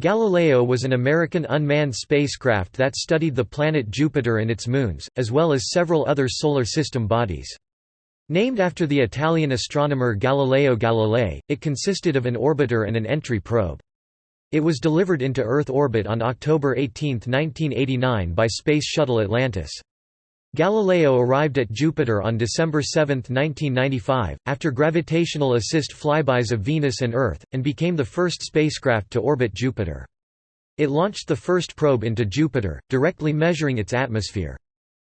Galileo was an American unmanned spacecraft that studied the planet Jupiter and its moons, as well as several other solar system bodies. Named after the Italian astronomer Galileo Galilei, it consisted of an orbiter and an entry probe. It was delivered into Earth orbit on October 18, 1989 by Space Shuttle Atlantis. Galileo arrived at Jupiter on December 7, 1995, after gravitational assist flybys of Venus and Earth, and became the first spacecraft to orbit Jupiter. It launched the first probe into Jupiter, directly measuring its atmosphere.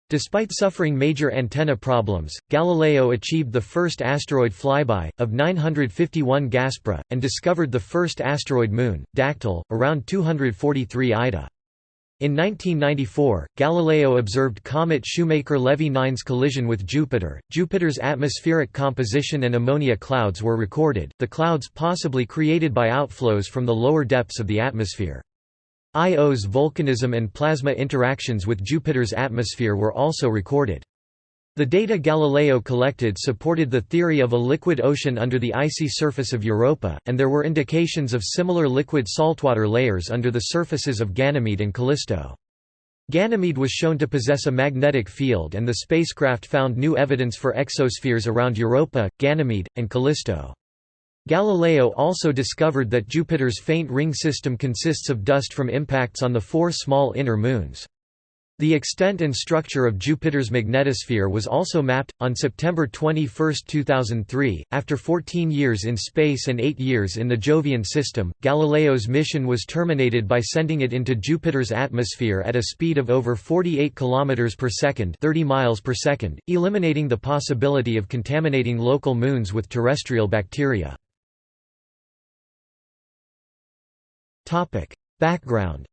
Despite suffering major antenna problems, Galileo achieved the first asteroid flyby, of 951 Gaspra, and discovered the first asteroid moon, Dactyl, around 243 Ida. In 1994, Galileo observed comet Shoemaker-Levy 9's collision with Jupiter. Jupiter's atmospheric composition and ammonia clouds were recorded, the clouds possibly created by outflows from the lower depths of the atmosphere. Io's volcanism and plasma interactions with Jupiter's atmosphere were also recorded. The data Galileo collected supported the theory of a liquid ocean under the icy surface of Europa, and there were indications of similar liquid saltwater layers under the surfaces of Ganymede and Callisto. Ganymede was shown to possess a magnetic field and the spacecraft found new evidence for exospheres around Europa, Ganymede, and Callisto. Galileo also discovered that Jupiter's faint ring system consists of dust from impacts on the four small inner moons. The extent and structure of Jupiter's magnetosphere was also mapped. On September 21, 2003, after 14 years in space and 8 years in the Jovian system, Galileo's mission was terminated by sending it into Jupiter's atmosphere at a speed of over 48 km per second, 30 miles per second, eliminating the possibility of contaminating local moons with terrestrial bacteria. Background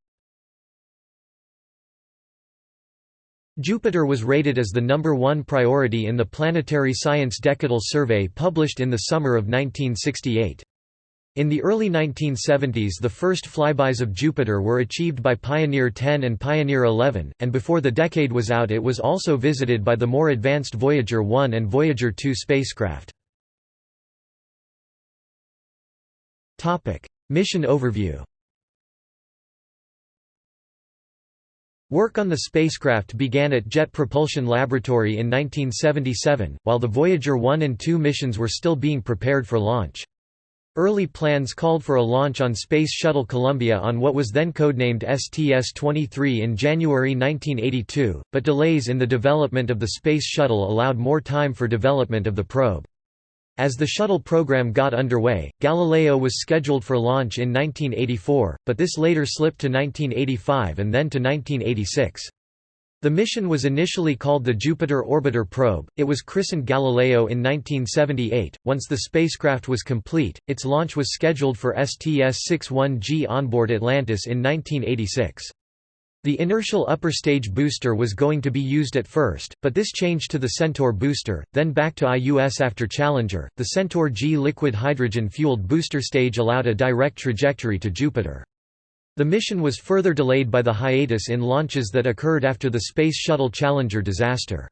Jupiter was rated as the number one priority in the Planetary Science Decadal Survey published in the summer of 1968. In the early 1970s the first flybys of Jupiter were achieved by Pioneer 10 and Pioneer 11, and before the decade was out it was also visited by the more advanced Voyager 1 and Voyager 2 spacecraft. Mission overview Work on the spacecraft began at Jet Propulsion Laboratory in 1977, while the Voyager 1 and 2 missions were still being prepared for launch. Early plans called for a launch on Space Shuttle Columbia on what was then codenamed STS-23 in January 1982, but delays in the development of the Space Shuttle allowed more time for development of the probe. As the shuttle program got underway, Galileo was scheduled for launch in 1984, but this later slipped to 1985 and then to 1986. The mission was initially called the Jupiter Orbiter Probe. It was christened Galileo in 1978. Once the spacecraft was complete, its launch was scheduled for STS-61G onboard Atlantis in 1986. The inertial upper stage booster was going to be used at first, but this changed to the Centaur booster, then back to IUS after Challenger. The Centaur G liquid hydrogen fueled booster stage allowed a direct trajectory to Jupiter. The mission was further delayed by the hiatus in launches that occurred after the Space Shuttle Challenger disaster.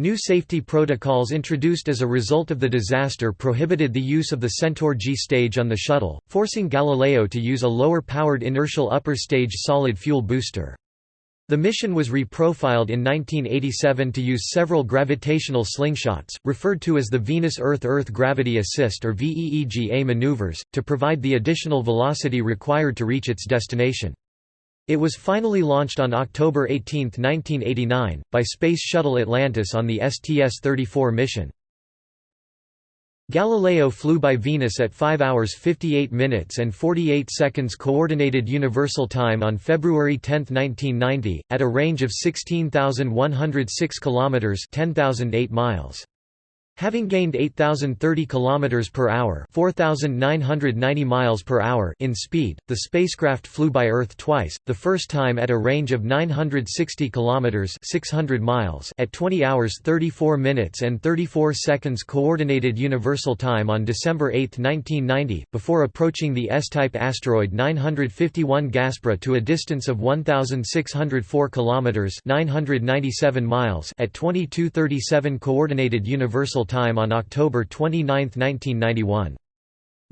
New safety protocols introduced as a result of the disaster prohibited the use of the Centaur G stage on the shuttle, forcing Galileo to use a lower-powered inertial upper stage solid fuel booster. The mission was reprofiled in 1987 to use several gravitational slingshots, referred to as the Venus-Earth-Earth Gravity Assist or VEEGA maneuvers, to provide the additional velocity required to reach its destination. It was finally launched on October 18, 1989, by Space Shuttle Atlantis on the STS-34 mission. Galileo flew by Venus at 5 hours 58 minutes and 48 seconds Coordinated Universal Time on February 10, 1990, at a range of 16,106 kilometers (10,008 miles). Having gained 8030 km per hour, 4990 miles per hour in speed, the spacecraft flew by Earth twice, the first time at a range of 960 km 600 miles at 20 hours 34 minutes and 34 seconds coordinated universal time on December 8, 1990, before approaching the S-type asteroid 951 Gaspra to a distance of 1604 km 997 miles at 2237 coordinated universal time on October 29, 1991.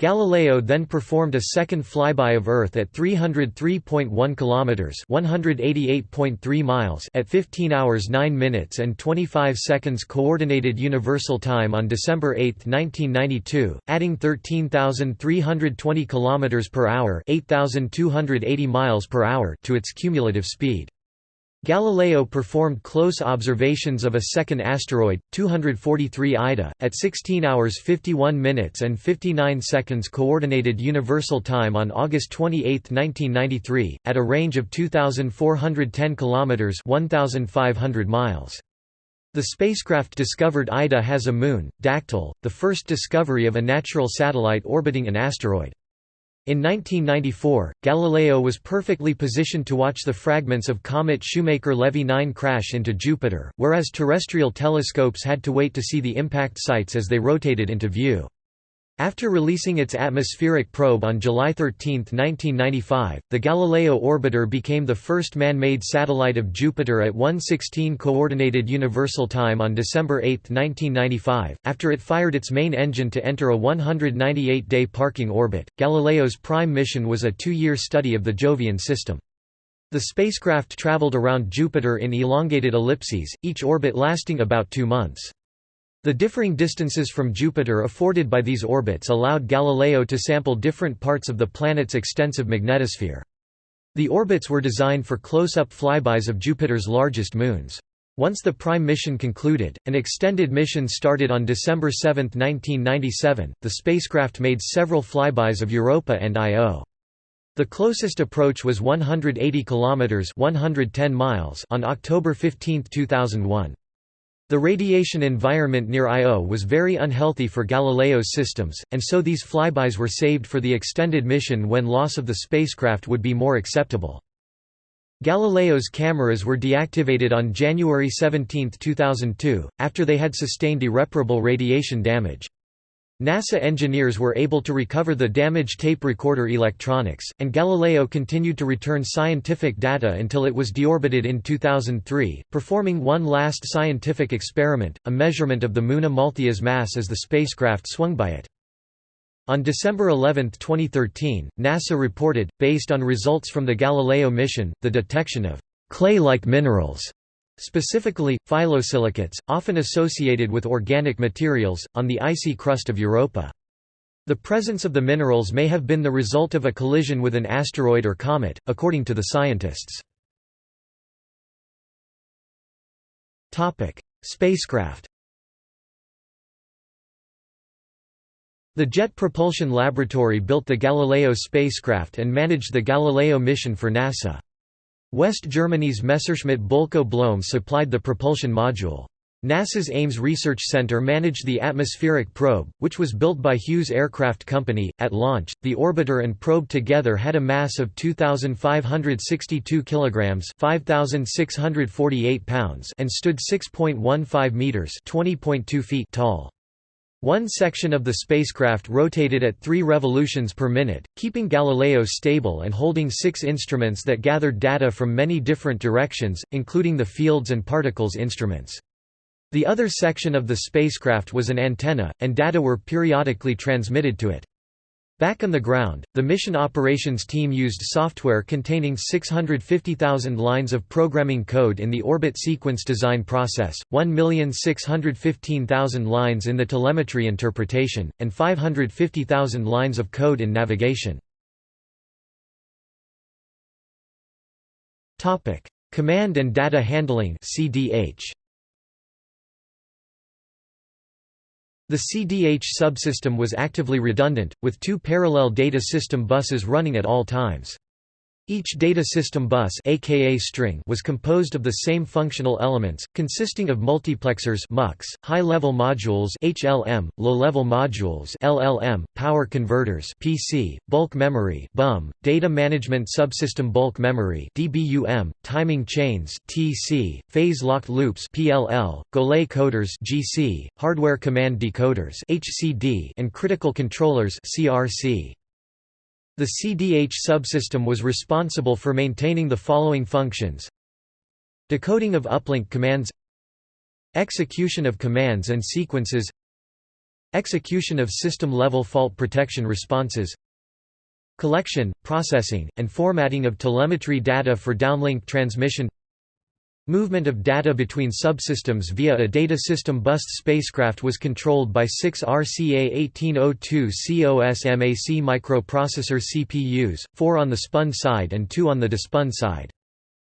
Galileo then performed a second flyby of Earth at 303.1 kilometers, 188.3 miles at 15 hours 9 minutes and 25 seconds coordinated universal time on December 8, 1992, adding 13,320 kilometers per hour, 8,280 miles per hour to its cumulative speed. Galileo performed close observations of a second asteroid, 243 Ida, at 16 hours 51 minutes and 59 seconds Coordinated Universal Time on August 28, 1993, at a range of 2,410 km 1,500 miles. The spacecraft discovered Ida has a moon, Dactyl, the first discovery of a natural satellite orbiting an asteroid. In 1994, Galileo was perfectly positioned to watch the fragments of comet Shoemaker-Levy 9 crash into Jupiter, whereas terrestrial telescopes had to wait to see the impact sites as they rotated into view. After releasing its atmospheric probe on July 13, 1995, the Galileo orbiter became the first man-made satellite of Jupiter at 1:16 coordinated universal time on December 8, 1995. After it fired its main engine to enter a 198-day parking orbit, Galileo's prime mission was a 2-year study of the Jovian system. The spacecraft traveled around Jupiter in elongated ellipses, each orbit lasting about 2 months. The differing distances from Jupiter afforded by these orbits allowed Galileo to sample different parts of the planet's extensive magnetosphere. The orbits were designed for close-up flybys of Jupiter's largest moons. Once the prime mission concluded, an extended mission started on December 7, 1997. The spacecraft made several flybys of Europa and Io. The closest approach was 180 kilometers (110 miles) on October 15, 2001. The radiation environment near Io was very unhealthy for Galileo's systems, and so these flybys were saved for the extended mission when loss of the spacecraft would be more acceptable. Galileo's cameras were deactivated on January 17, 2002, after they had sustained irreparable radiation damage. NASA engineers were able to recover the damaged tape recorder electronics, and Galileo continued to return scientific data until it was deorbited in 2003, performing one last scientific experiment, a measurement of the Moon Amalthea's mass as the spacecraft swung by it. On December 11, 2013, NASA reported, based on results from the Galileo mission, the detection of clay-like minerals Specifically, phyllosilicates, often associated with organic materials, on the icy crust of Europa. The presence of the minerals may have been the result of a collision with an asteroid or comet, according to the scientists. Spacecraft The Jet Propulsion Laboratory built the Galileo spacecraft and managed the Galileo mission for NASA. West Germany's Messerschmitt Bölkow Blohm supplied the propulsion module. NASA's Ames Research Center managed the atmospheric probe, which was built by Hughes Aircraft Company. At launch, the orbiter and probe together had a mass of 2,562 kilograms (5,648 pounds) and stood 6.15 meters (20.2 feet) tall. One section of the spacecraft rotated at three revolutions per minute, keeping Galileo stable and holding six instruments that gathered data from many different directions, including the fields and particles instruments. The other section of the spacecraft was an antenna, and data were periodically transmitted to it. Back on the ground, the mission operations team used software containing 650,000 lines of programming code in the orbit sequence design process, 1,615,000 lines in the telemetry interpretation, and 550,000 lines of code in navigation. Command and data handling CDH. The CDH subsystem was actively redundant, with two parallel data system buses running at all times. Each data system bus aka string was composed of the same functional elements, consisting of multiplexers high-level modules HLM, low-level modules LLM, power converters PC, bulk memory BUM, data management subsystem bulk memory DBUM, timing chains TC, phase-locked loops PLL, Golay coders GC, hardware command decoders HCD, and critical controllers CRC. The CDH subsystem was responsible for maintaining the following functions. Decoding of uplink commands Execution of commands and sequences Execution of system-level fault protection responses Collection, processing, and formatting of telemetry data for downlink transmission Movement of data between subsystems via a data system bus spacecraft was controlled by six RCA 1802 COSMAC microprocessor CPUs, four on the spun side and two on the despun side.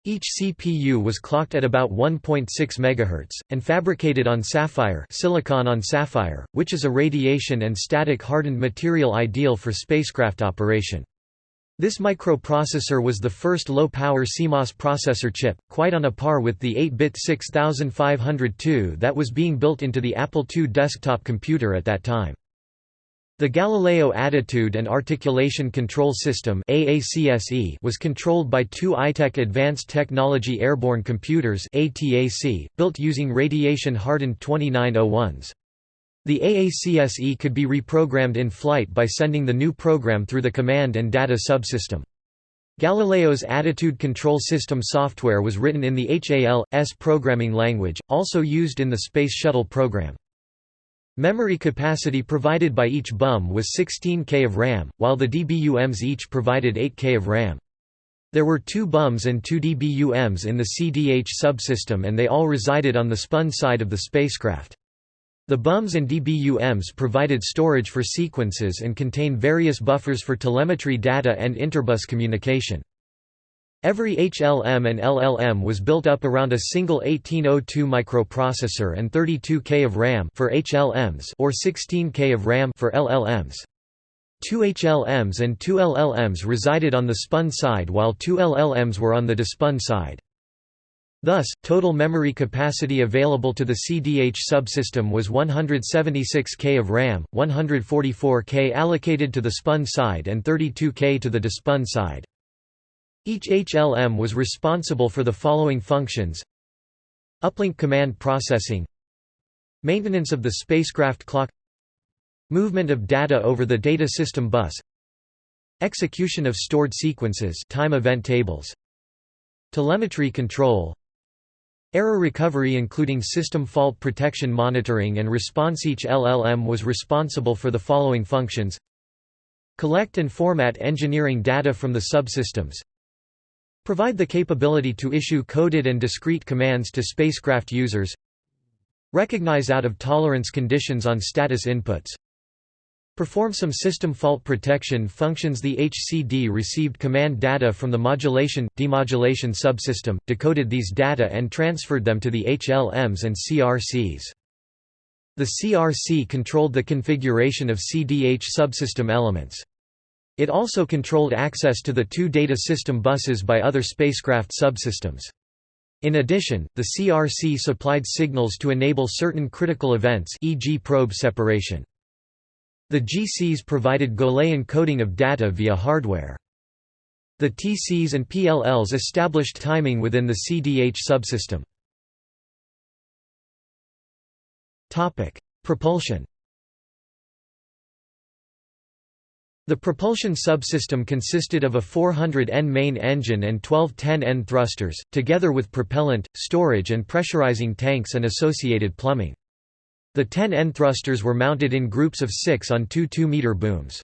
Each CPU was clocked at about 1.6 MHz, and fabricated on sapphire silicon on sapphire, which is a radiation and static hardened material ideal for spacecraft operation. This microprocessor was the first low-power CMOS processor chip, quite on a par with the 8-bit 6502 that was being built into the Apple II desktop computer at that time. The Galileo Attitude and Articulation Control System was controlled by two Itek Advanced Technology Airborne Computers built using radiation-hardened 2901s. The AACSE could be reprogrammed in flight by sending the new program through the command and data subsystem. Galileo's attitude control system software was written in the HAL.S programming language, also used in the Space Shuttle program. Memory capacity provided by each BUM was 16K of RAM, while the DBUMs each provided 8K of RAM. There were two BUMs and two DBUMs in the CDH subsystem and they all resided on the spun side of the spacecraft. The BUMs and DBUMs provided storage for sequences and contain various buffers for telemetry data and interbus communication. Every HLM and LLM was built up around a single 1802 microprocessor and 32K of RAM for HLMs or 16K of RAM for LLMs. Two HLMs and two LLMs resided on the spun side while two LLMs were on the despun side. Thus, total memory capacity available to the CDH subsystem was 176K of RAM, 144K allocated to the spun side and 32K to the despun side. Each HLM was responsible for the following functions. Uplink command processing. Maintenance of the spacecraft clock. Movement of data over the data system bus. Execution of stored sequences time event tables. Telemetry control Error recovery including system fault protection monitoring and response Each LLM was responsible for the following functions. Collect and format engineering data from the subsystems. Provide the capability to issue coded and discrete commands to spacecraft users. Recognize out-of-tolerance conditions on status inputs Perform some system fault protection functions The HCD received command data from the modulation-demodulation subsystem, decoded these data and transferred them to the HLMs and CRCs. The CRC controlled the configuration of CDH subsystem elements. It also controlled access to the two data system buses by other spacecraft subsystems. In addition, the CRC supplied signals to enable certain critical events e.g. probe separation. The GCs provided Gaussian encoding of data via hardware. The TCs and PLLs established timing within the CDH subsystem. Propulsion The propulsion subsystem consisted of a 400N main engine and 12 10N thrusters, together with propellant, storage and pressurizing tanks and associated plumbing. The 10N thrusters were mounted in groups of six on two 2-meter booms.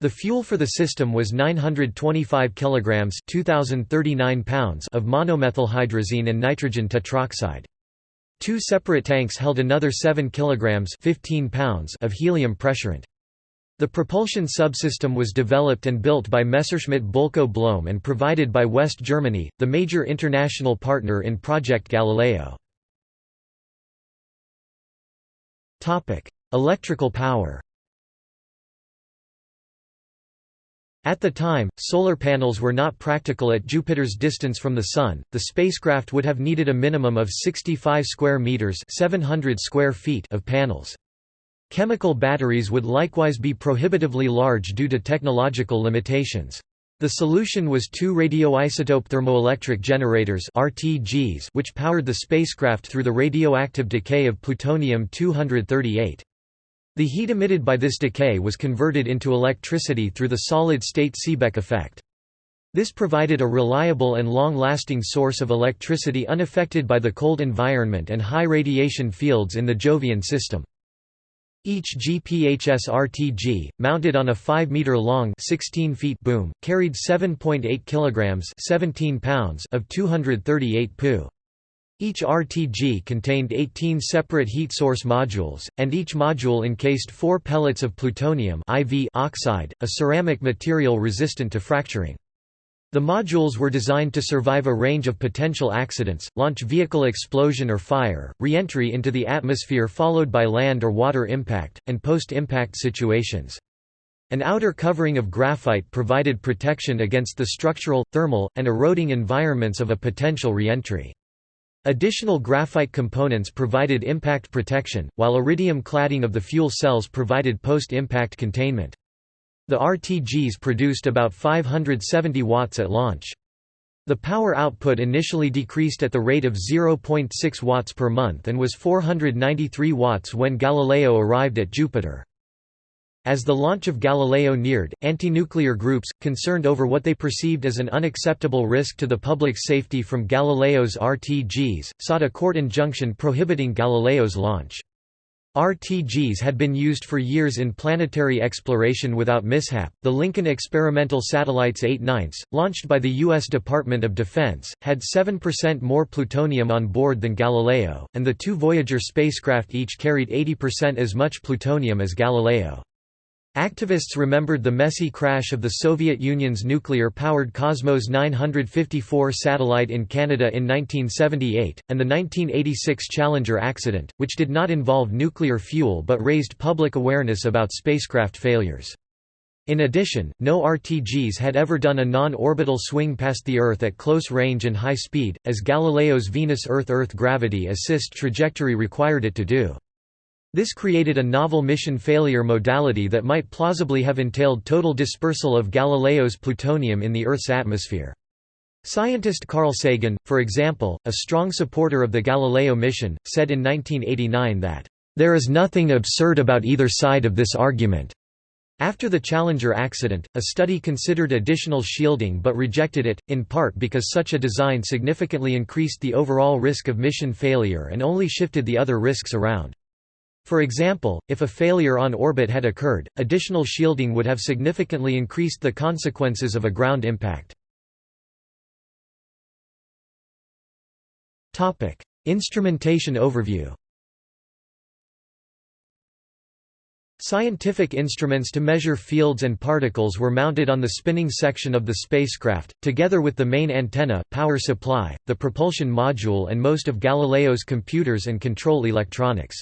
The fuel for the system was 925 kilograms (2039 pounds) of monomethylhydrazine and nitrogen tetroxide. Two separate tanks held another 7 kilograms (15 pounds) of helium pressurant. The propulsion subsystem was developed and built by Messerschmitt Bölkow Blohm and provided by West Germany, the major international partner in Project Galileo. Electrical power At the time, solar panels were not practical at Jupiter's distance from the Sun. The spacecraft would have needed a minimum of 65 square meters (700 square feet) of panels. Chemical batteries would likewise be prohibitively large due to technological limitations. The solution was two radioisotope thermoelectric generators RTGs which powered the spacecraft through the radioactive decay of plutonium-238. The heat emitted by this decay was converted into electricity through the solid-state Seebeck effect. This provided a reliable and long-lasting source of electricity unaffected by the cold environment and high radiation fields in the Jovian system. Each GPHS-RTG, mounted on a 5-meter-long boom, carried 7.8 kilograms 17 pounds of 238 Pu. Each RTG contained 18 separate heat source modules, and each module encased four pellets of plutonium IV oxide, a ceramic material resistant to fracturing. The modules were designed to survive a range of potential accidents, launch vehicle explosion or fire, re-entry into the atmosphere followed by land or water impact, and post-impact situations. An outer covering of graphite provided protection against the structural, thermal, and eroding environments of a potential re-entry. Additional graphite components provided impact protection, while iridium cladding of the fuel cells provided post-impact containment. The RTGs produced about 570 watts at launch. The power output initially decreased at the rate of 0.6 watts per month and was 493 watts when Galileo arrived at Jupiter. As the launch of Galileo neared, anti-nuclear groups, concerned over what they perceived as an unacceptable risk to the public's safety from Galileo's RTGs, sought a court injunction prohibiting Galileo's launch. RTGs had been used for years in planetary exploration without mishap. The Lincoln experimental satellites 8 ninths, launched by the U.S. Department of Defense, had 7% more plutonium on board than Galileo, and the two Voyager spacecraft each carried 80% as much plutonium as Galileo. Activists remembered the messy crash of the Soviet Union's nuclear-powered Cosmos 954 satellite in Canada in 1978, and the 1986 Challenger accident, which did not involve nuclear fuel but raised public awareness about spacecraft failures. In addition, no RTGs had ever done a non-orbital swing past the Earth at close range and high speed, as Galileo's Venus-Earth-Earth gravity assist trajectory required it to do. This created a novel mission failure modality that might plausibly have entailed total dispersal of Galileo's plutonium in the Earth's atmosphere. Scientist Carl Sagan, for example, a strong supporter of the Galileo mission, said in 1989 that, "...there is nothing absurd about either side of this argument." After the Challenger accident, a study considered additional shielding but rejected it, in part because such a design significantly increased the overall risk of mission failure and only shifted the other risks around. For example, if a failure on orbit had occurred, additional shielding would have significantly increased the consequences of a ground impact. Instrumentation overview Scientific instruments to measure fields and particles were mounted on the spinning section of the spacecraft, together with the main antenna, power supply, the propulsion module and most of Galileo's computers and control electronics.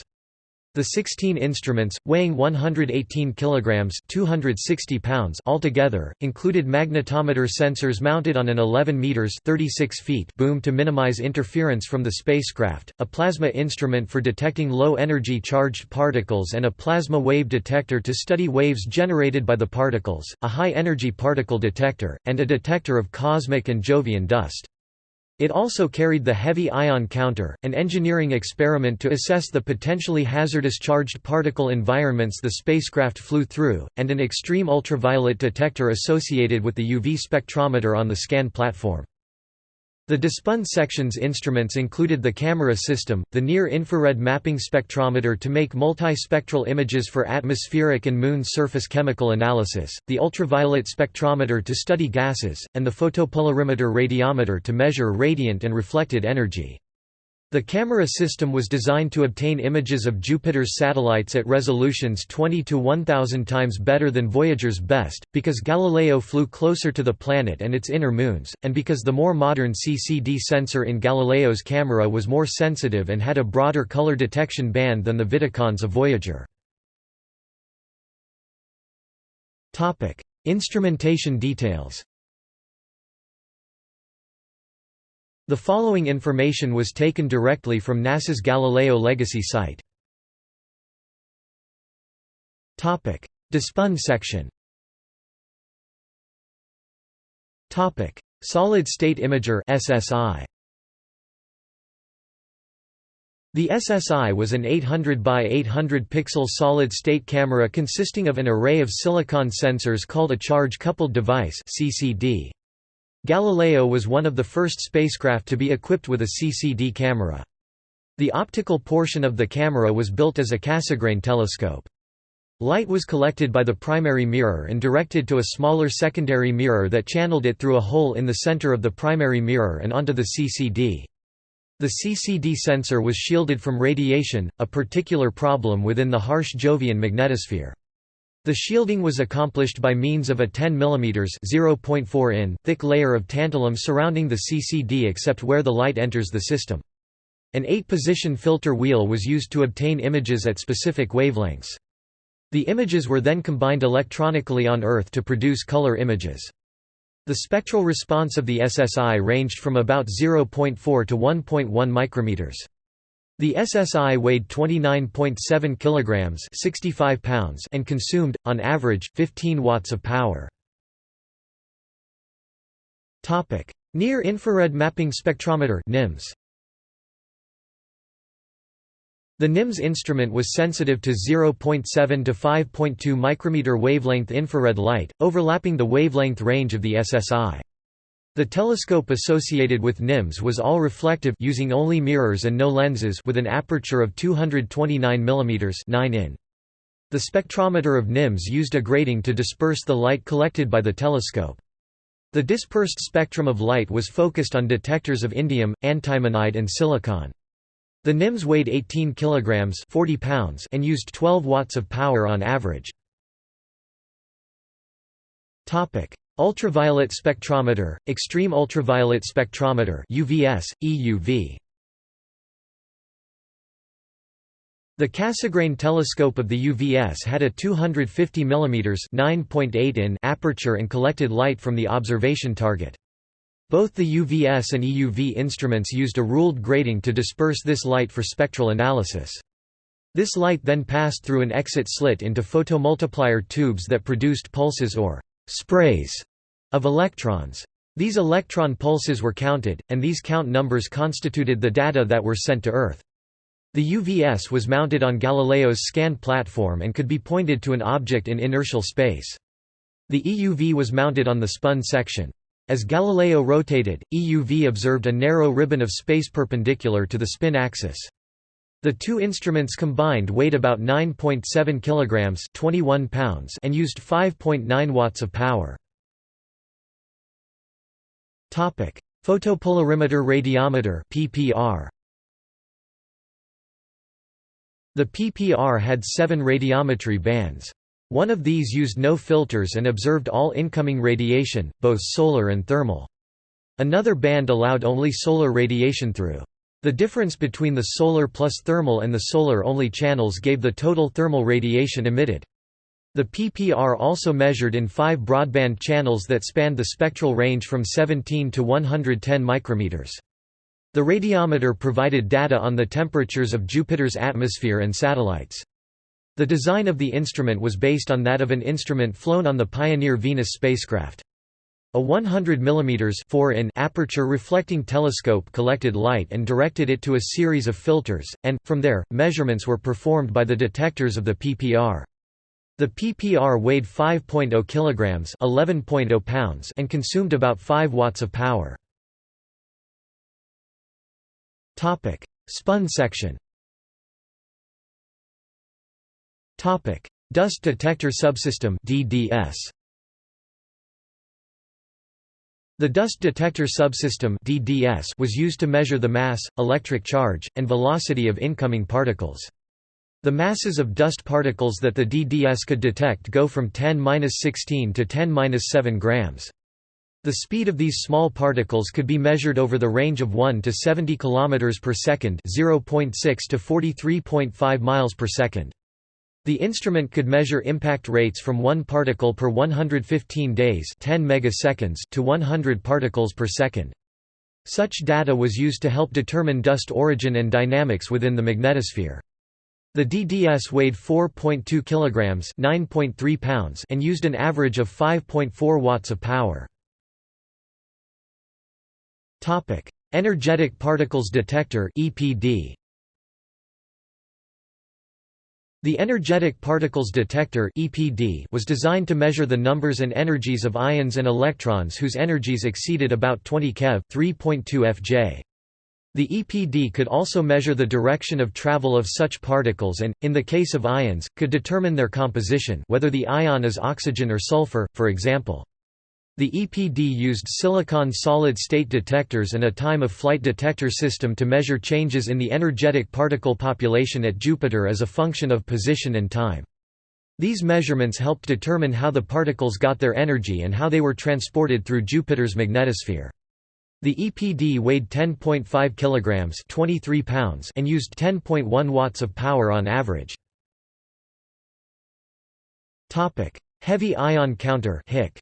The 16 instruments, weighing 118 kilograms (260 pounds) altogether, included magnetometer sensors mounted on an 11 meters (36 feet) boom to minimize interference from the spacecraft, a plasma instrument for detecting low-energy charged particles and a plasma wave detector to study waves generated by the particles, a high-energy particle detector, and a detector of cosmic and Jovian dust. It also carried the Heavy Ion Counter, an engineering experiment to assess the potentially hazardous charged particle environments the spacecraft flew through, and an extreme ultraviolet detector associated with the UV spectrometer on the scan platform. The DeSpun section's instruments included the camera system, the near-infrared mapping spectrometer to make multispectral images for atmospheric and moon surface chemical analysis, the ultraviolet spectrometer to study gases, and the photopolarimeter radiometer to measure radiant and reflected energy. The camera system was designed to obtain images of Jupiter's satellites at resolutions 20 to 1000 times better than Voyager's best, because Galileo flew closer to the planet and its inner moons, and because the more modern CCD sensor in Galileo's camera was more sensitive and had a broader color detection band than the Vidicons of Voyager. Instrumentation details The following information was taken directly from NASA's Galileo Legacy site. DeSpun section Solid State Imager SSI The SSI was an 800 by 800 pixel solid-state camera consisting of an array of silicon sensors called a charge-coupled device CCD. Galileo was one of the first spacecraft to be equipped with a CCD camera. The optical portion of the camera was built as a Cassegrain telescope. Light was collected by the primary mirror and directed to a smaller secondary mirror that channeled it through a hole in the center of the primary mirror and onto the CCD. The CCD sensor was shielded from radiation, a particular problem within the harsh Jovian magnetosphere. The shielding was accomplished by means of a 10 mm (0.4 in) thick layer of tantalum surrounding the CCD except where the light enters the system. An 8-position filter wheel was used to obtain images at specific wavelengths. The images were then combined electronically on Earth to produce color images. The spectral response of the SSI ranged from about 0.4 to 1.1 micrometers. The SSI weighed 29.7 kilograms, 65 pounds, and consumed on average 15 watts of power. Topic: Near Infrared Mapping Spectrometer (NIMS). The NIMS instrument was sensitive to 0.7 to 5.2 micrometer wavelength infrared light, overlapping the wavelength range of the SSI. The telescope associated with NIMS was all reflective using only mirrors and no lenses with an aperture of 229 mm 9 in. The spectrometer of NIMS used a grating to disperse the light collected by the telescope. The dispersed spectrum of light was focused on detectors of indium, antimonide and silicon. The NIMS weighed 18 kilograms 40 pounds and used 12 watts of power on average. Topic: Ultraviolet spectrometer, extreme ultraviolet spectrometer (UVS, EUV). The Cassegrain telescope of the UVS had a 250 mm (9.8 in) aperture and collected light from the observation target. Both the UVS and EUV instruments used a ruled grating to disperse this light for spectral analysis. This light then passed through an exit slit into photomultiplier tubes that produced pulses or sprays of electrons. These electron pulses were counted, and these count numbers constituted the data that were sent to Earth. The UVS was mounted on Galileo's scan platform and could be pointed to an object in inertial space. The EUV was mounted on the spun section. As Galileo rotated, EUV observed a narrow ribbon of space perpendicular to the spin axis. The two instruments combined weighed about 9.7 kilograms, 21 pounds, and used 5.9 watts of power. Topic: Photopolarimeter radiometer (PPR). The PPR had 7 radiometry bands. One of these used no filters and observed all incoming radiation, both solar and thermal. Another band allowed only solar radiation through. The difference between the solar plus thermal and the solar-only channels gave the total thermal radiation emitted. The PPR also measured in five broadband channels that spanned the spectral range from 17 to 110 micrometers. The radiometer provided data on the temperatures of Jupiter's atmosphere and satellites. The design of the instrument was based on that of an instrument flown on the Pioneer Venus spacecraft. A 100 mm 4 in aperture reflecting telescope collected light and directed it to a series of filters, and, from there, measurements were performed by the detectors of the PPR. The PPR weighed 5.0 kg 11.0 pounds and consumed about 5 watts of power. Spun section Topic: Dust Detector Subsystem (DDS). The Dust Detector Subsystem (DDS) was used to measure the mass, electric charge, and velocity of incoming particles. The masses of dust particles that the DDS could detect go from 10-16 to 10-7 grams. The speed of these small particles could be measured over the range of 1 to 70 km per second, 0.6 to 43.5 miles per second. The instrument could measure impact rates from 1 particle per 115 days 10 megaseconds to 100 particles per second. Such data was used to help determine dust origin and dynamics within the magnetosphere. The DDS weighed 4.2 kilograms, 9.3 pounds, and used an average of 5.4 watts of power. Topic: Energetic Particles Detector (EPD). The Energetic Particles Detector (EPD) was designed to measure the numbers and energies of ions and electrons whose energies exceeded about 20 keV, 3.2 FJ. The EPD could also measure the direction of travel of such particles and, in the case of ions, could determine their composition whether the ion is oxygen or sulfur, for example. The EPD used silicon solid-state detectors and a time-of-flight detector system to measure changes in the energetic particle population at Jupiter as a function of position and time. These measurements helped determine how the particles got their energy and how they were transported through Jupiter's magnetosphere. The EPD weighed 10.5 kilograms, 23 pounds, and used 10.1 watts of power on average. Topic: Heavy ion counter (HIC).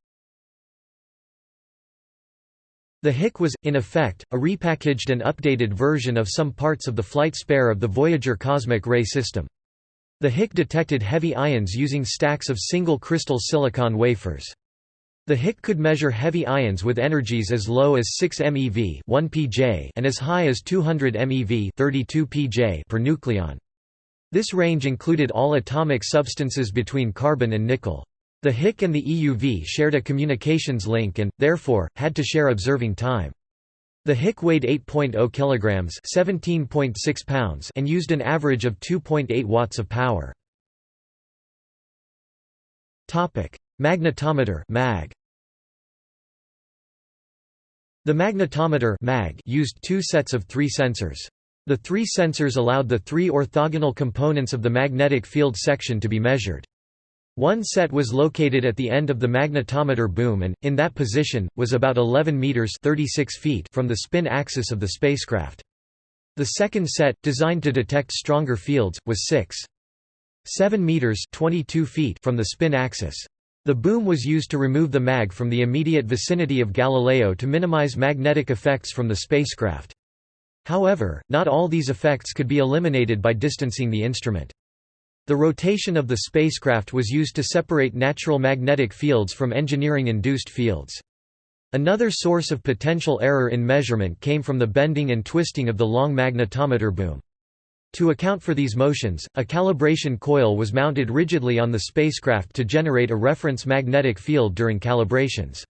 The HIC was, in effect, a repackaged and updated version of some parts of the flight spare of the Voyager cosmic ray system. The HIC detected heavy ions using stacks of single crystal silicon wafers. The HIC could measure heavy ions with energies as low as 6 MeV 1 pJ and as high as 200 MeV 32 pJ per nucleon. This range included all atomic substances between carbon and nickel. The HIC and the EUV shared a communications link and, therefore, had to share observing time. The HIC weighed 8.0 kilograms, 17.6 pounds, and used an average of 2.8 watts of power. Topic: Magnetometer (MAG). The magnetometer (MAG) used two sets of three sensors. The three sensors allowed the three orthogonal components of the magnetic field section to be measured. One set was located at the end of the magnetometer boom and, in that position, was about 11 meters 36 feet from the spin axis of the spacecraft. The second set, designed to detect stronger fields, was 6. 7 meters 22 feet from the spin axis. The boom was used to remove the mag from the immediate vicinity of Galileo to minimize magnetic effects from the spacecraft. However, not all these effects could be eliminated by distancing the instrument. The rotation of the spacecraft was used to separate natural magnetic fields from engineering-induced fields. Another source of potential error in measurement came from the bending and twisting of the long magnetometer boom. To account for these motions, a calibration coil was mounted rigidly on the spacecraft to generate a reference magnetic field during calibrations.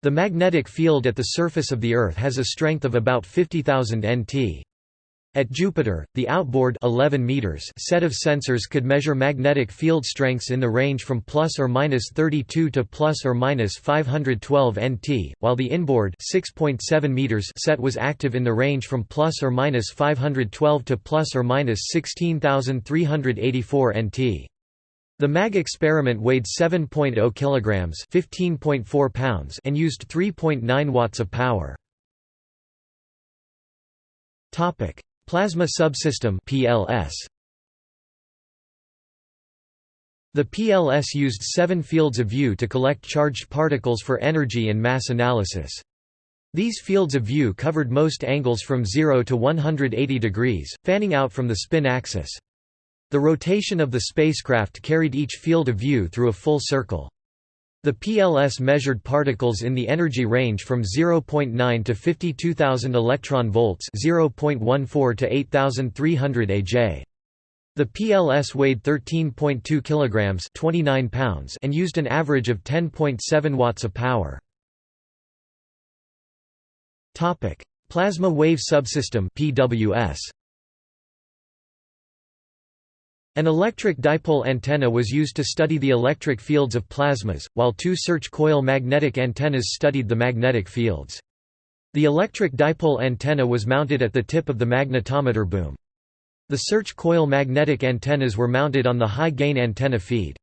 The magnetic field at the surface of the Earth has a strength of about 50,000 nt. At Jupiter, the outboard 11 meters set of sensors could measure magnetic field strengths in the range from plus or minus 32 to plus or minus 512 nt, while the inboard 6.7 meters set was active in the range from plus or minus 512 to plus or minus 16384 nt. The MAG experiment weighed 7.0 kilograms, 15.4 pounds, and used 3.9 watts of power. Topic: Plasma subsystem PLS. The PLS used seven fields of view to collect charged particles for energy and mass analysis. These fields of view covered most angles from 0 to 180 degrees, fanning out from the spin axis. The rotation of the spacecraft carried each field of view through a full circle. The PLS measured particles in the energy range from 0.9 to 52,000 electron volts, 0.14 to 8,300 AJ. The PLS weighed 13.2 kilograms, 29 pounds, and used an average of 10.7 watts of power. Topic: Plasma wave subsystem (PWS). An electric dipole antenna was used to study the electric fields of plasmas, while two search coil magnetic antennas studied the magnetic fields. The electric dipole antenna was mounted at the tip of the magnetometer boom. The search coil magnetic antennas were mounted on the high-gain antenna feed.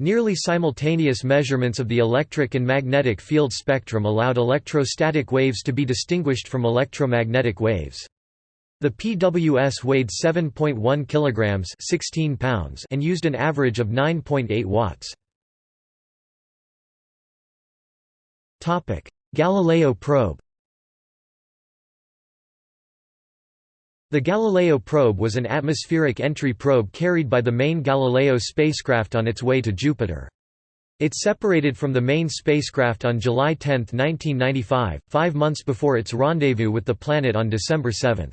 Nearly simultaneous measurements of the electric and magnetic field spectrum allowed electrostatic waves to be distinguished from electromagnetic waves. The PWS weighed 7.1 kilograms, 16 pounds, and used an average of 9.8 watts. Topic: Galileo probe. The Galileo probe was an atmospheric entry probe carried by the main Galileo spacecraft on its way to Jupiter. It separated from the main spacecraft on July 10, 1995, five months before its rendezvous with the planet on December 7.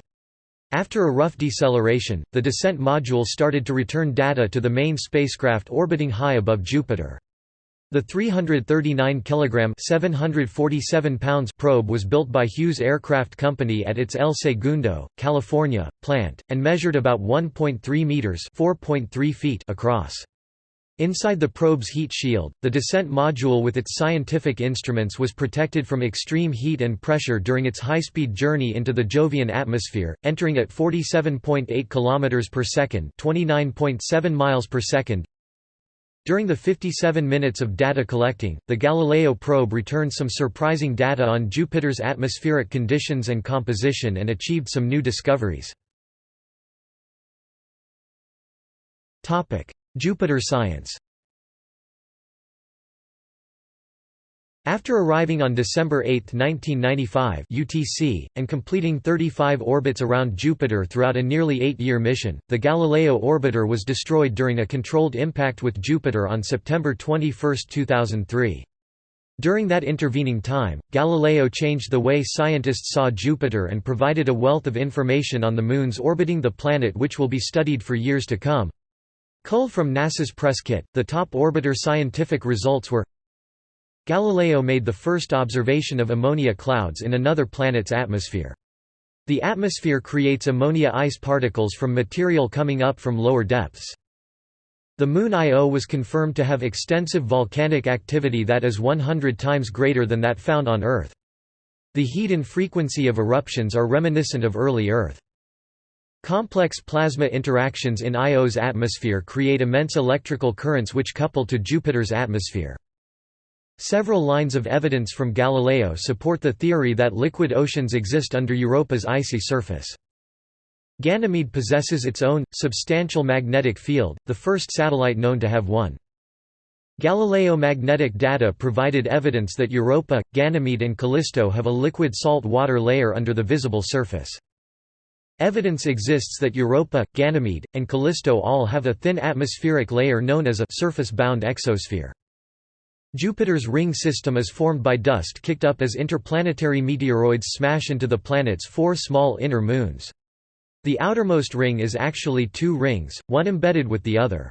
After a rough deceleration, the descent module started to return data to the main spacecraft orbiting high above Jupiter. The 339 kg 747 pounds probe was built by Hughes Aircraft Company at its El Segundo, California, plant, and measured about 1.3 meters (4.3 feet) across. Inside the probe's heat shield, the descent module with its scientific instruments was protected from extreme heat and pressure during its high-speed journey into the Jovian atmosphere, entering at 47.8 km per second, 29.7 miles per second, during the 57 minutes of data collecting, the Galileo probe returned some surprising data on Jupiter's atmospheric conditions and composition and achieved some new discoveries. Jupiter science After arriving on December 8, 1995 UTC, and completing 35 orbits around Jupiter throughout a nearly eight-year mission, the Galileo orbiter was destroyed during a controlled impact with Jupiter on September 21, 2003. During that intervening time, Galileo changed the way scientists saw Jupiter and provided a wealth of information on the moons orbiting the planet which will be studied for years to come. Cull from NASA's press kit, the top orbiter scientific results were Galileo made the first observation of ammonia clouds in another planet's atmosphere. The atmosphere creates ammonia ice particles from material coming up from lower depths. The Moon Io was confirmed to have extensive volcanic activity that is 100 times greater than that found on Earth. The heat and frequency of eruptions are reminiscent of early Earth. Complex plasma interactions in Io's atmosphere create immense electrical currents which couple to Jupiter's atmosphere. Several lines of evidence from Galileo support the theory that liquid oceans exist under Europa's icy surface. Ganymede possesses its own, substantial magnetic field, the first satellite known to have one. Galileo magnetic data provided evidence that Europa, Ganymede and Callisto have a liquid salt water layer under the visible surface. Evidence exists that Europa, Ganymede, and Callisto all have a thin atmospheric layer known as a surface-bound exosphere. Jupiter's ring system is formed by dust kicked up as interplanetary meteoroids smash into the planet's four small inner moons. The outermost ring is actually two rings, one embedded with the other.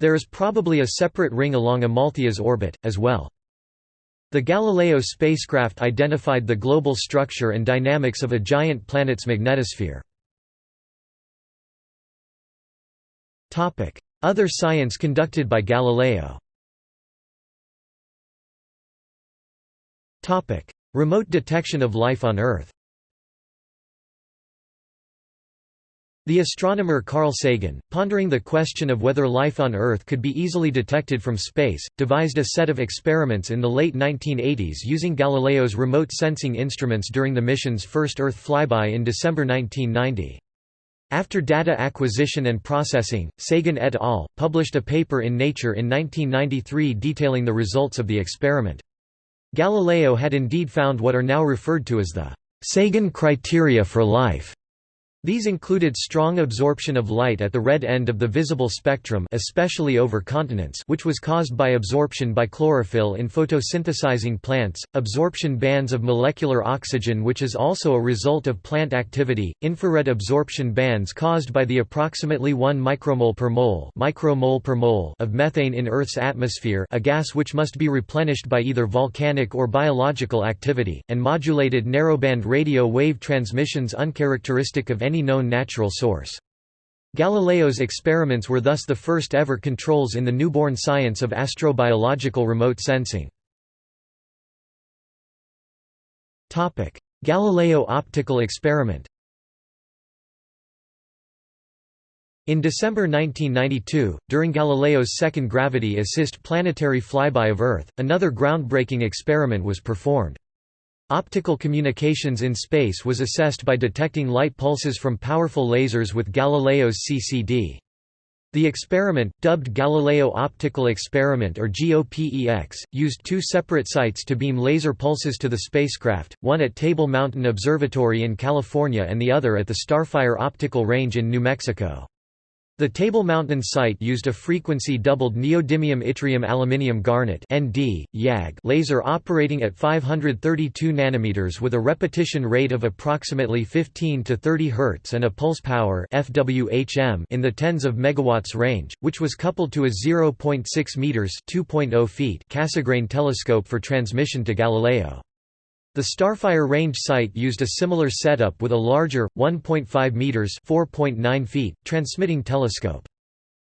There is probably a separate ring along Amalthea's orbit, as well. The Galileo spacecraft identified the global structure and dynamics of a giant planet's magnetosphere. Other science conducted by Galileo. Remote detection of life on Earth. The astronomer Carl Sagan, pondering the question of whether life on Earth could be easily detected from space, devised a set of experiments in the late 1980s using Galileo's remote sensing instruments during the mission's first Earth flyby in December 1990. After data acquisition and processing, Sagan et al. published a paper in Nature in 1993 detailing the results of the experiment. Galileo had indeed found what are now referred to as the Sagan criteria for life. These included strong absorption of light at the red end of the visible spectrum especially over continents which was caused by absorption by chlorophyll in photosynthesizing plants, absorption bands of molecular oxygen which is also a result of plant activity, infrared absorption bands caused by the approximately 1 micromole per mole, micromole per mole of methane in Earth's atmosphere a gas which must be replenished by either volcanic or biological activity, and modulated narrowband radio wave transmissions uncharacteristic of any known natural source. Galileo's experiments were thus the first ever controls in the newborn science of astrobiological remote sensing. Galileo optical experiment In December 1992, during Galileo's second gravity-assist planetary flyby of Earth, another groundbreaking experiment was performed. Optical communications in space was assessed by detecting light pulses from powerful lasers with Galileo's CCD. The experiment, dubbed Galileo Optical Experiment or GOPEX, used two separate sites to beam laser pulses to the spacecraft, one at Table Mountain Observatory in California and the other at the Starfire Optical Range in New Mexico. The Table Mountain site used a frequency-doubled neodymium yttrium aluminium garnet (ND) YAG laser operating at 532 nanometers with a repetition rate of approximately 15 to 30 Hz and a pulse power (FWHM) in the tens of megawatts range, which was coupled to a 0.6 meters (2.0 feet) Cassegrain telescope for transmission to Galileo. The Starfire range site used a similar setup with a larger, 1.5 meters (4.9 feet) transmitting telescope.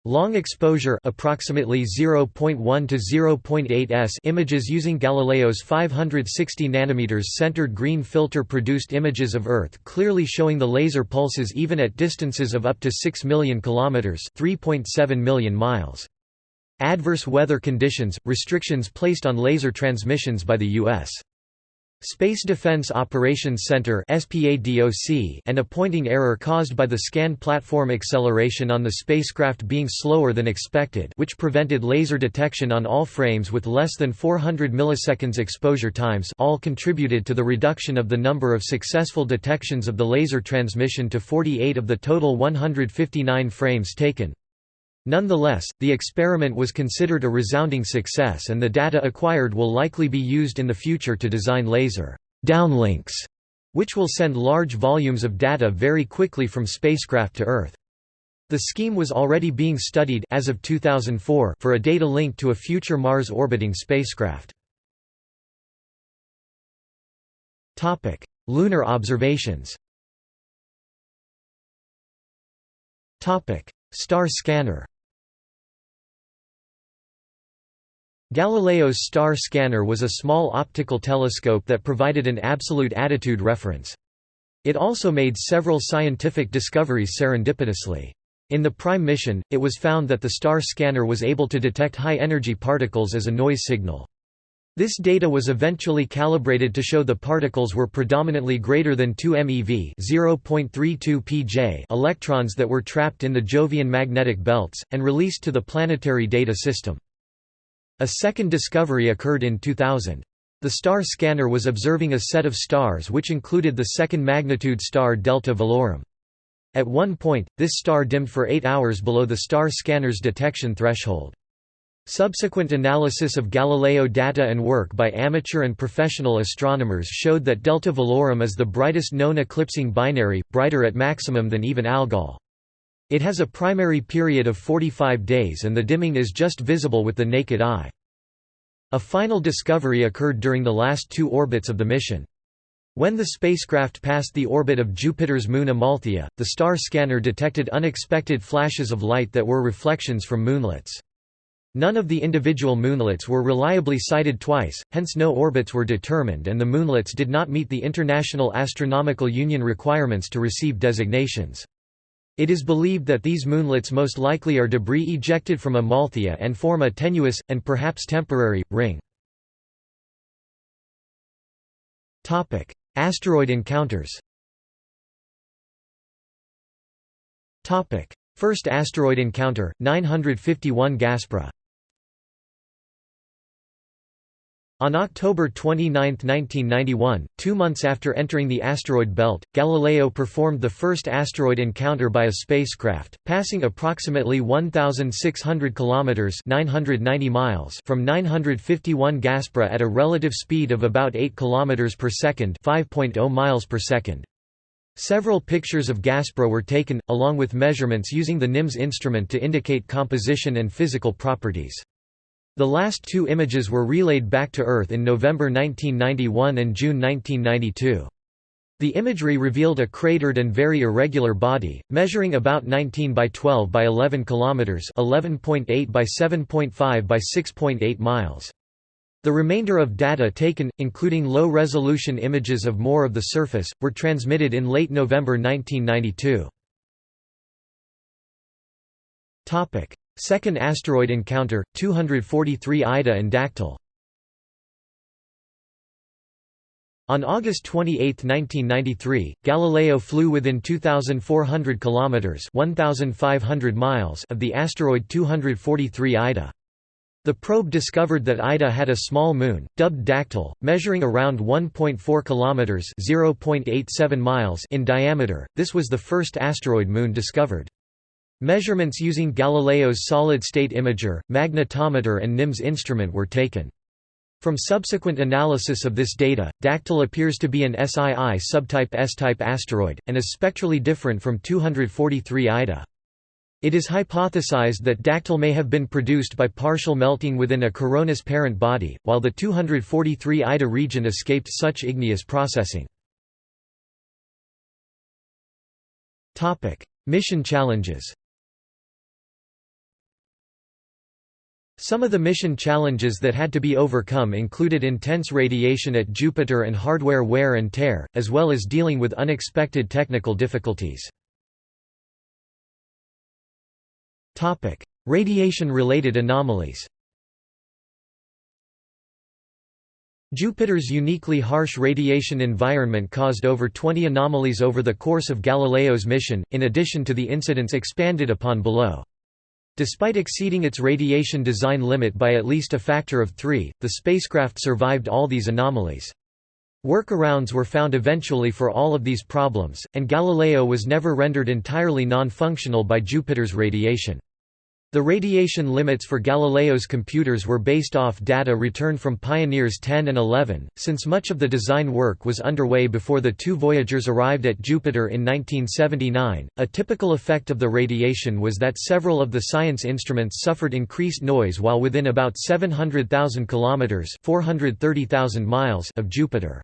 Long exposure approximately 0.1 to 0.8 s images using Galileo's 560 nanometers centered green filter produced images of Earth clearly showing the laser pulses even at distances of up to 6 million kilometers, 3.7 million miles. Adverse weather conditions, restrictions placed on laser transmissions by the U.S. Space Defense Operations Center and a pointing error caused by the scan platform acceleration on the spacecraft being slower than expected which prevented laser detection on all frames with less than 400 milliseconds exposure times all contributed to the reduction of the number of successful detections of the laser transmission to 48 of the total 159 frames taken. Nonetheless, the experiment was considered a resounding success and the data acquired will likely be used in the future to design laser downlinks, which will send large volumes of data very quickly from spacecraft to Earth. The scheme was already being studied as of 2004 for a data link to a future Mars orbiting spacecraft. Topic: Lunar observations. Topic: Star scanner. Galileo's star scanner was a small optical telescope that provided an absolute attitude reference. It also made several scientific discoveries serendipitously. In the PRIME mission, it was found that the star scanner was able to detect high-energy particles as a noise signal. This data was eventually calibrated to show the particles were predominantly greater than 2 MeV (0.32 pJ) electrons that were trapped in the Jovian magnetic belts and released to the planetary data system. A second discovery occurred in 2000. The star scanner was observing a set of stars which included the second magnitude star Delta Velorum. At one point, this star dimmed for eight hours below the star scanner's detection threshold. Subsequent analysis of Galileo data and work by amateur and professional astronomers showed that Delta Velorum is the brightest known eclipsing binary, brighter at maximum than even Algol. It has a primary period of 45 days and the dimming is just visible with the naked eye. A final discovery occurred during the last two orbits of the mission. When the spacecraft passed the orbit of Jupiter's moon Amalthea, the star scanner detected unexpected flashes of light that were reflections from moonlets. None of the individual moonlets were reliably sighted twice, hence no orbits were determined and the moonlets did not meet the International Astronomical Union requirements to receive designations. It is believed that these moonlets most likely are debris ejected from Amalthea and form a tenuous, and perhaps temporary, ring. Asteroid encounters First asteroid encounter, 951 Gaspra On October 29, 1991, two months after entering the asteroid belt, Galileo performed the first asteroid encounter by a spacecraft, passing approximately 1,600 kilometers (990 miles) from 951 Gaspra at a relative speed of about 8 kilometers per second (5.0 miles per second). Several pictures of Gaspra were taken, along with measurements using the NIMS instrument to indicate composition and physical properties. The last two images were relayed back to Earth in November 1991 and June 1992. The imagery revealed a cratered and very irregular body, measuring about 19 by 12 by 11 kilometers, 11.8 by 7.5 by 6.8 miles. The remainder of data taken, including low-resolution images of more of the surface, were transmitted in late November 1992. Topic: Second asteroid encounter, 243 Ida and Dactyl. On August 28, 1993, Galileo flew within 2400 kilometers, 1500 miles of the asteroid 243 Ida. The probe discovered that Ida had a small moon, dubbed Dactyl, measuring around 1.4 kilometers (0.87 miles) in diameter. This was the first asteroid moon discovered. Measurements using Galileo's solid-state imager, magnetometer and NIMS instrument were taken. From subsequent analysis of this data, Dactyl appears to be an SII subtype S-type asteroid, and is spectrally different from 243 Ida. It is hypothesized that Dactyl may have been produced by partial melting within a Coronis parent body, while the 243 Ida region escaped such igneous processing. Mission challenges Some of the mission challenges that had to be overcome included intense radiation at Jupiter and hardware wear and tear, as well as dealing with unexpected technical difficulties. Radiation-related anomalies Jupiter's uniquely harsh radiation environment caused over 20 anomalies over the course of Galileo's mission, in addition to the incidents expanded upon below. Despite exceeding its radiation design limit by at least a factor of three, the spacecraft survived all these anomalies. Workarounds were found eventually for all of these problems, and Galileo was never rendered entirely non-functional by Jupiter's radiation. The radiation limits for Galileo's computers were based off data returned from Pioneers 10 and 11, since much of the design work was underway before the two Voyagers arrived at Jupiter in 1979. A typical effect of the radiation was that several of the science instruments suffered increased noise while within about 700,000 kilometers (430,000 miles) of Jupiter.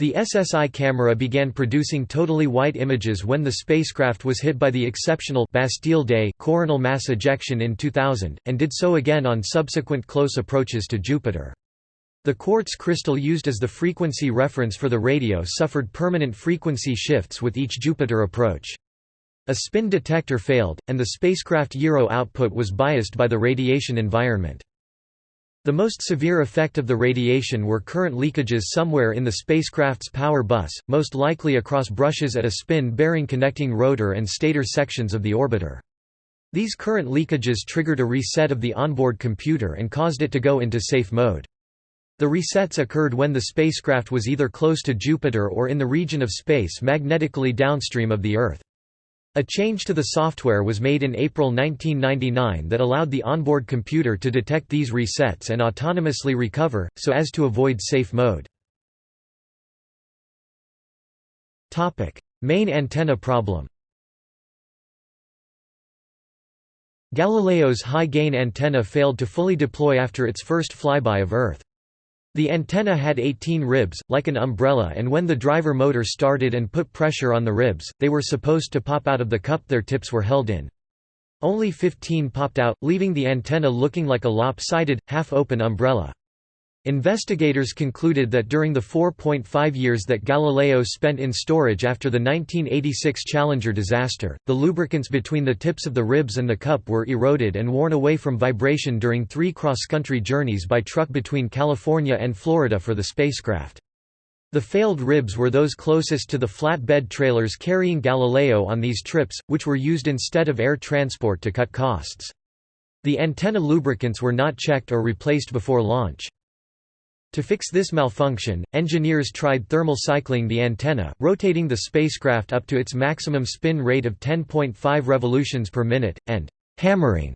The SSI camera began producing totally white images when the spacecraft was hit by the exceptional Bastille Day coronal mass ejection in 2000, and did so again on subsequent close approaches to Jupiter. The quartz crystal used as the frequency reference for the radio suffered permanent frequency shifts with each Jupiter approach. A spin detector failed, and the spacecraft gyro output was biased by the radiation environment. The most severe effect of the radiation were current leakages somewhere in the spacecraft's power bus, most likely across brushes at a spin-bearing connecting rotor and stator sections of the orbiter. These current leakages triggered a reset of the onboard computer and caused it to go into safe mode. The resets occurred when the spacecraft was either close to Jupiter or in the region of space magnetically downstream of the Earth. A change to the software was made in April 1999 that allowed the onboard computer to detect these resets and autonomously recover, so as to avoid safe mode. Main antenna problem Galileo's high-gain antenna failed to fully deploy after its first flyby of Earth. The antenna had 18 ribs, like an umbrella and when the driver motor started and put pressure on the ribs, they were supposed to pop out of the cup their tips were held in. Only 15 popped out, leaving the antenna looking like a lopsided, half-open umbrella. Investigators concluded that during the 4.5 years that Galileo spent in storage after the 1986 Challenger disaster, the lubricants between the tips of the ribs and the cup were eroded and worn away from vibration during three cross-country journeys by truck between California and Florida for the spacecraft. The failed ribs were those closest to the flatbed trailers carrying Galileo on these trips, which were used instead of air transport to cut costs. The antenna lubricants were not checked or replaced before launch. To fix this malfunction, engineers tried thermal cycling the antenna, rotating the spacecraft up to its maximum spin rate of 10.5 revolutions per minute, and «hammering»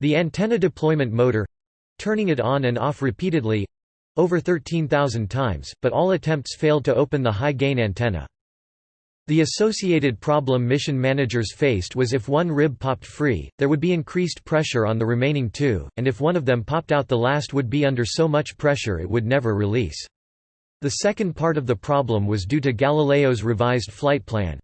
the antenna deployment motor—turning it on and off repeatedly—over 13,000 times, but all attempts failed to open the high-gain antenna. The associated problem mission managers faced was if one rib popped free, there would be increased pressure on the remaining two, and if one of them popped out the last would be under so much pressure it would never release. The second part of the problem was due to Galileo's revised flight plan.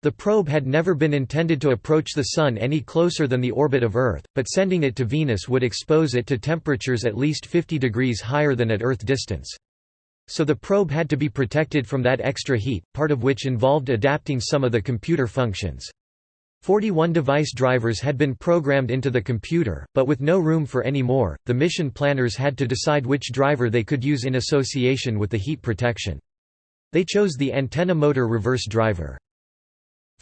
The probe had never been intended to approach the Sun any closer than the orbit of Earth, but sending it to Venus would expose it to temperatures at least 50 degrees higher than at Earth distance. So the probe had to be protected from that extra heat, part of which involved adapting some of the computer functions. 41 device drivers had been programmed into the computer, but with no room for any more, the mission planners had to decide which driver they could use in association with the heat protection. They chose the antenna motor reverse driver.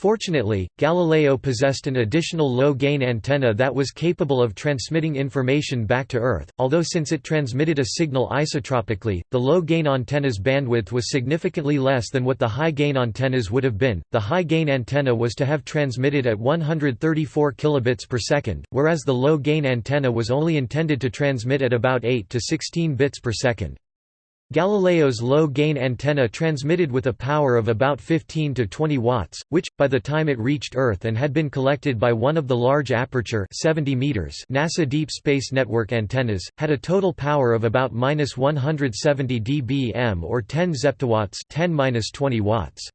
Fortunately, Galileo possessed an additional low-gain antenna that was capable of transmitting information back to Earth, although since it transmitted a signal isotropically, the low-gain antenna's bandwidth was significantly less than what the high-gain antennas would have been. The high-gain antenna was to have transmitted at 134 kilobits per second, whereas the low-gain antenna was only intended to transmit at about 8 to 16 bits per second. Galileo's low-gain antenna transmitted with a power of about 15 to 20 watts, which, by the time it reached Earth and had been collected by one of the large aperture 70 meters NASA Deep Space Network antennas, had a total power of about 170 dBm or 10 zeptowatts 10-20 watts.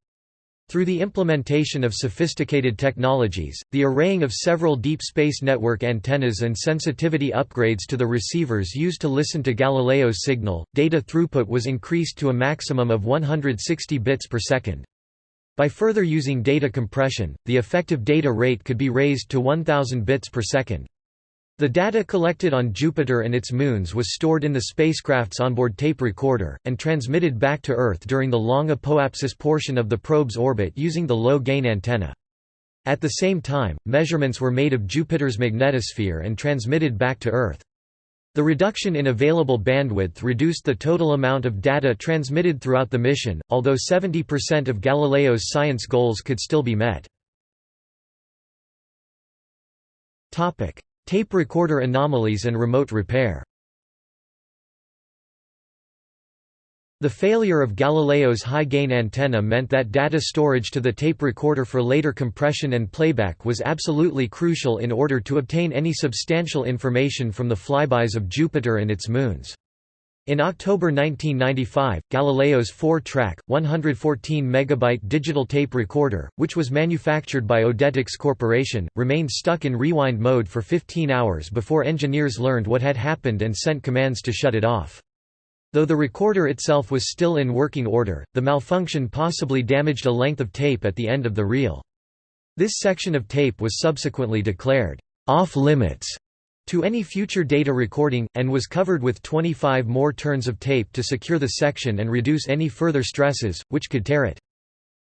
Through the implementation of sophisticated technologies, the arraying of several deep space network antennas and sensitivity upgrades to the receivers used to listen to Galileo's signal, data throughput was increased to a maximum of 160 bits per second. By further using data compression, the effective data rate could be raised to 1000 bits per second. The data collected on Jupiter and its moons was stored in the spacecraft's onboard tape recorder, and transmitted back to Earth during the long apoapsis portion of the probe's orbit using the low-gain antenna. At the same time, measurements were made of Jupiter's magnetosphere and transmitted back to Earth. The reduction in available bandwidth reduced the total amount of data transmitted throughout the mission, although 70% of Galileo's science goals could still be met. Tape recorder anomalies and remote repair The failure of Galileo's high-gain antenna meant that data storage to the tape recorder for later compression and playback was absolutely crucial in order to obtain any substantial information from the flybys of Jupiter and its moons. In October 1995, Galileo's four-track, 114-megabyte digital tape recorder, which was manufactured by Odetics Corporation, remained stuck in rewind mode for 15 hours before engineers learned what had happened and sent commands to shut it off. Though the recorder itself was still in working order, the malfunction possibly damaged a length of tape at the end of the reel. This section of tape was subsequently declared off-limits to any future data recording, and was covered with 25 more turns of tape to secure the section and reduce any further stresses, which could tear it.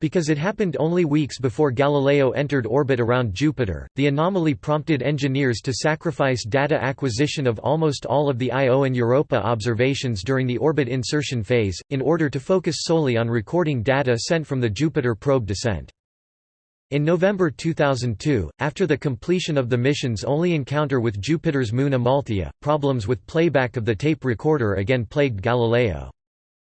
Because it happened only weeks before Galileo entered orbit around Jupiter, the anomaly prompted engineers to sacrifice data acquisition of almost all of the Io and Europa observations during the orbit insertion phase, in order to focus solely on recording data sent from the Jupiter probe descent. In November 2002, after the completion of the mission's only encounter with Jupiter's moon Amalthea, problems with playback of the tape recorder again plagued Galileo.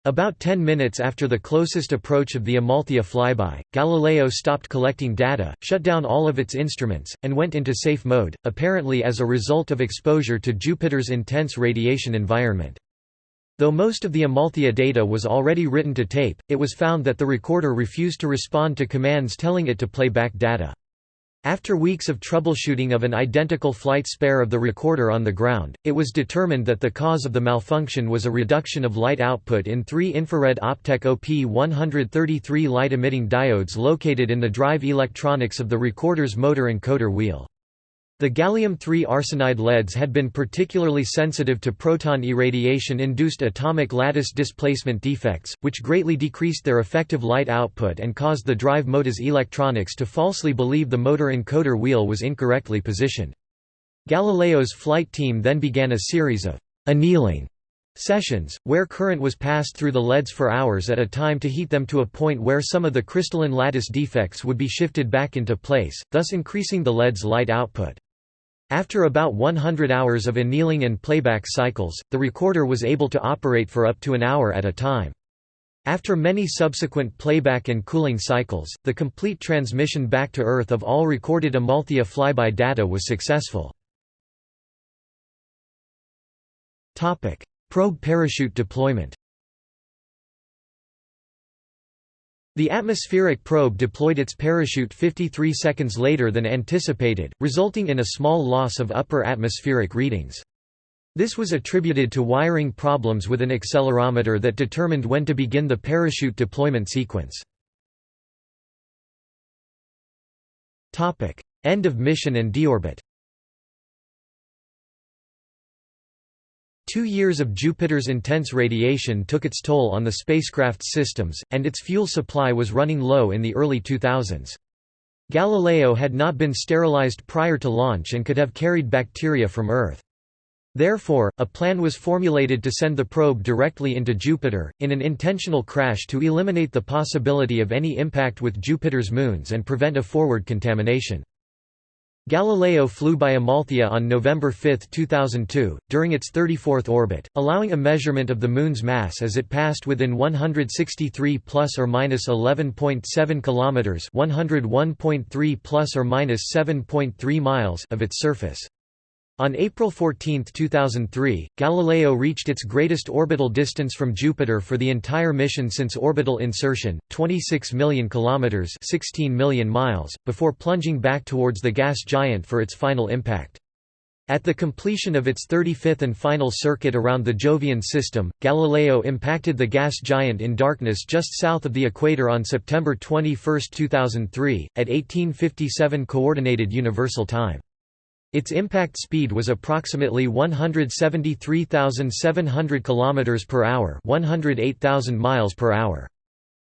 About 10 minutes after the closest approach of the Amalthea flyby, Galileo stopped collecting data, shut down all of its instruments, and went into safe mode, apparently as a result of exposure to Jupiter's intense radiation environment. Though most of the Amalthea data was already written to tape, it was found that the recorder refused to respond to commands telling it to play back data. After weeks of troubleshooting of an identical flight spare of the recorder on the ground, it was determined that the cause of the malfunction was a reduction of light output in three infrared Optek OP133 light-emitting diodes located in the drive electronics of the recorder's motor encoder wheel. The gallium-3 arsenide LEDs had been particularly sensitive to proton irradiation-induced atomic lattice displacement defects, which greatly decreased their effective light output and caused the drive motor's electronics to falsely believe the motor encoder wheel was incorrectly positioned. Galileo's flight team then began a series of annealing sessions, where current was passed through the LEDs for hours at a time to heat them to a point where some of the crystalline lattice defects would be shifted back into place, thus increasing the LED's light output. After about 100 hours of annealing and playback cycles, the recorder was able to operate for up to an hour at a time. After many subsequent playback and cooling cycles, the complete transmission back to Earth of all recorded Amalthea flyby data was successful. Probe parachute deployment The atmospheric probe deployed its parachute 53 seconds later than anticipated, resulting in a small loss of upper atmospheric readings. This was attributed to wiring problems with an accelerometer that determined when to begin the parachute deployment sequence. End of mission and deorbit Two years of Jupiter's intense radiation took its toll on the spacecraft's systems, and its fuel supply was running low in the early 2000s. Galileo had not been sterilized prior to launch and could have carried bacteria from Earth. Therefore, a plan was formulated to send the probe directly into Jupiter, in an intentional crash to eliminate the possibility of any impact with Jupiter's moons and prevent a forward contamination. Galileo flew by Amalthea on November 5, 2002, during its 34th orbit, allowing a measurement of the Moon's mass as it passed within 163 plus or minus 11.7 kilometers (101.3 plus or minus 7.3 miles) of its surface. On April 14, 2003, Galileo reached its greatest orbital distance from Jupiter for the entire mission since orbital insertion, 26 million kilometers (16 million miles), before plunging back towards the gas giant for its final impact. At the completion of its 35th and final circuit around the Jovian system, Galileo impacted the gas giant in darkness just south of the equator on September 21, 2003, at 1857 Coordinated Universal Time. Its impact speed was approximately 173,700 km per hour, 108,000 miles per hour.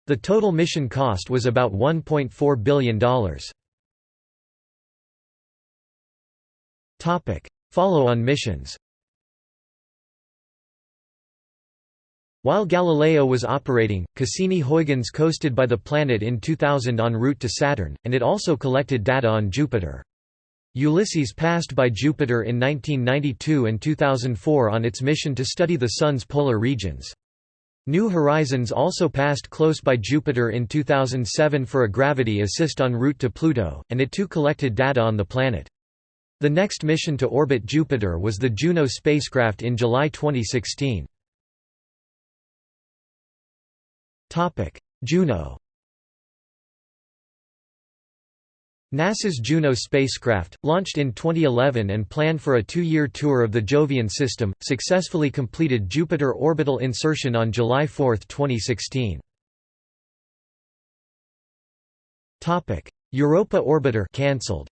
The total mission cost was about $1.4 billion. Topic: Follow-on missions. While Galileo was operating, Cassini-Huygens coasted by the planet in 2000 en route to Saturn, and it also collected data on Jupiter. Ulysses passed by Jupiter in 1992 and 2004 on its mission to study the Sun's polar regions. New Horizons also passed close by Jupiter in 2007 for a gravity assist en route to Pluto, and it too collected data on the planet. The next mission to orbit Jupiter was the Juno spacecraft in July 2016. Juno NASA's Juno spacecraft, launched in 2011 and planned for a two-year tour of the Jovian system, successfully completed Jupiter orbital insertion on July 4, 2016. Europa orbiter cancelled.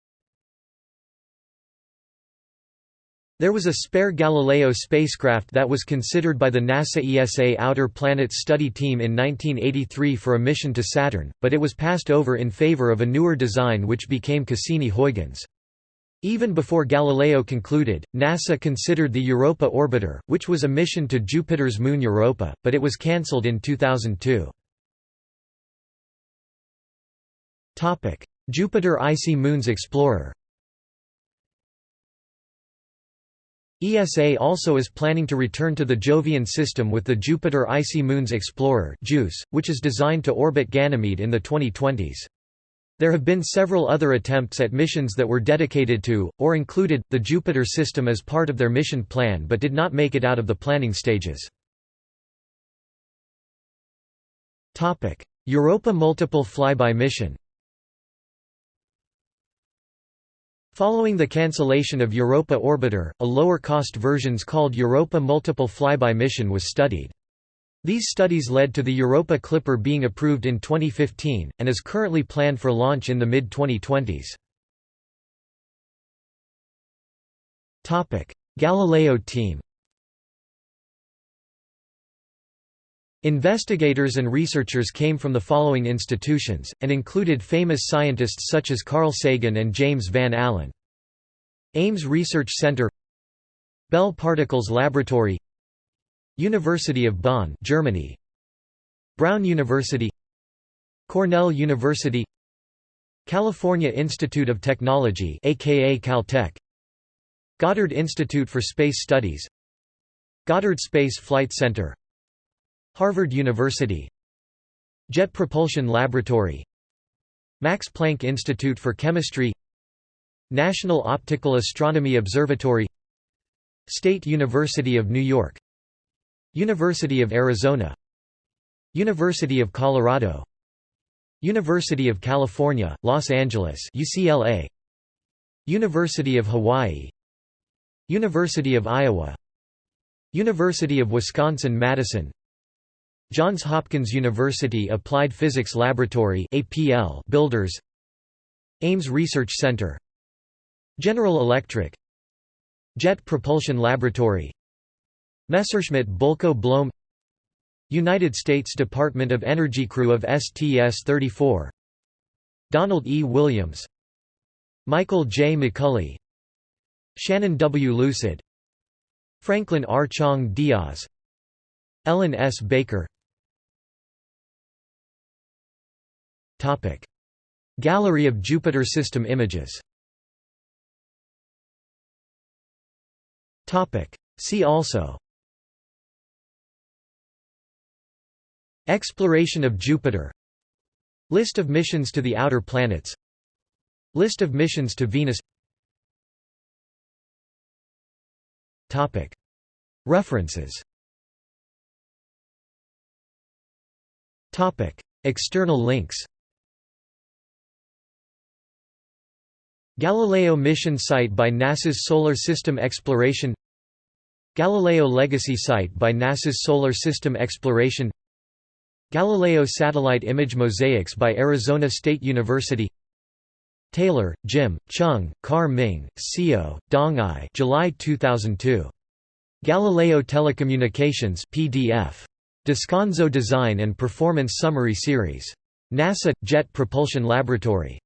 There was a spare Galileo spacecraft that was considered by the NASA ESA Outer Planets Study Team in 1983 for a mission to Saturn, but it was passed over in favor of a newer design which became Cassini-Huygens. Even before Galileo concluded, NASA considered the Europa orbiter, which was a mission to Jupiter's moon Europa, but it was cancelled in 2002. Jupiter Icy Moons Explorer ESA also is planning to return to the Jovian system with the Jupiter Icy Moons Explorer JUICE, which is designed to orbit Ganymede in the 2020s. There have been several other attempts at missions that were dedicated to, or included, the Jupiter system as part of their mission plan but did not make it out of the planning stages. Europa Multiple Flyby Mission Following the cancellation of Europa Orbiter, a lower-cost versions called Europa Multiple Flyby Mission was studied. These studies led to the Europa Clipper being approved in 2015, and is currently planned for launch in the mid-2020s. Galileo team Investigators and researchers came from the following institutions, and included famous scientists such as Carl Sagan and James Van Allen. Ames Research Center Bell Particles Laboratory University of Bonn Germany. Brown University Cornell University California Institute of Technology aka Caltech. Goddard Institute for Space Studies. Goddard Space Flight Center Harvard University. Jet Propulsion Laboratory. Max Planck Institute for Chemistry. National Optical Astronomy Observatory. State University of New York. University of Arizona. University of Colorado. University of California, Los Angeles UCLA University of Hawaii. University of Iowa. University of Wisconsin-Madison Johns Hopkins University Applied Physics Laboratory APL Builders. Ames Research Center. General Electric. Jet Propulsion Laboratory. Messerschmitt Bölkow Blohm United States Department of Energy crew of STS-34 Donald E. Williams. Michael J. McCulley. Shannon W. Lucid. Franklin R. Chang Diaz. Ellen S. Baker Gallery of Jupiter system images. See also. Exploration of Jupiter. List of missions to the outer planets. List of missions to Venus. References. External links Galileo mission site by NASA's Solar System Exploration Galileo Legacy Site by NASA's Solar System Exploration Galileo Satellite Image Mosaics by Arizona State University Taylor, Jim, Chung, Kar Ming, Seo, Dong-I July 2002. Galileo Telecommunications PDF. Descanso Design and Performance Summary Series. NASA – Jet Propulsion Laboratory